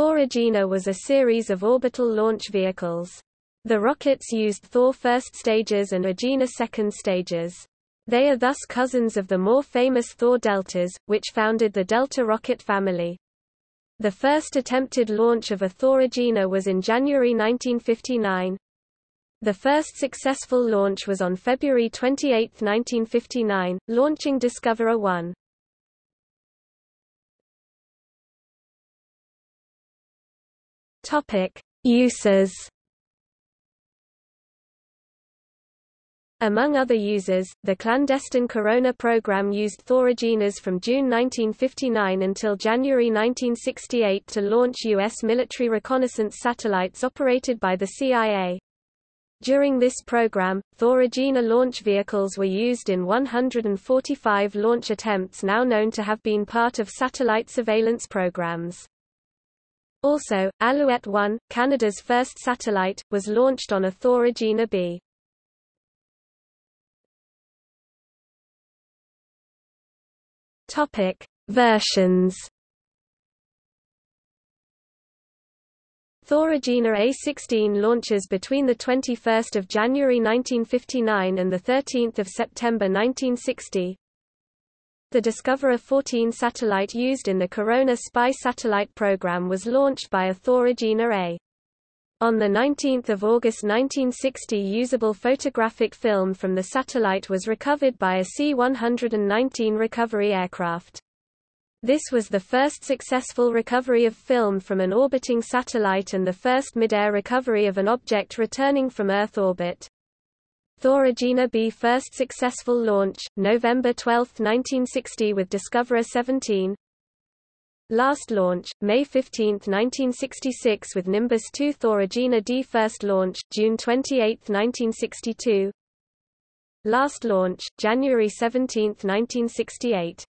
Thor Agena was a series of orbital launch vehicles. The rockets used Thor first stages and Agena second stages. They are thus cousins of the more famous Thor Deltas, which founded the Delta rocket family. The first attempted launch of a Thor Agena was in January 1959. The first successful launch was on February 28, 1959, launching Discoverer 1. Topic: Uses Among other users, the clandestine Corona program used Thor Agenas from June 1959 until January 1968 to launch U.S. military reconnaissance satellites operated by the CIA. During this program, Thor Agena launch vehicles were used in 145 launch attempts now known to have been part of satellite surveillance programs. Also, Alouette 1, Canada's first satellite, was launched on a Thor B. Topic: Versions. Thor Agena A-16 launches between 21 January 1959 and 13 September 1960. The Discoverer 14 satellite used in the Corona spy satellite program was launched by a Thor Agena A. On 19 August 1960 usable photographic film from the satellite was recovered by a C-119 recovery aircraft. This was the first successful recovery of film from an orbiting satellite and the first mid-air recovery of an object returning from Earth orbit. Thor Agena B first successful launch, November 12, 1960 with Discoverer 17, Last launch, May 15, 1966 with Nimbus 2 Thor Agena D first launch, June 28, 1962 Last launch, January 17, 1968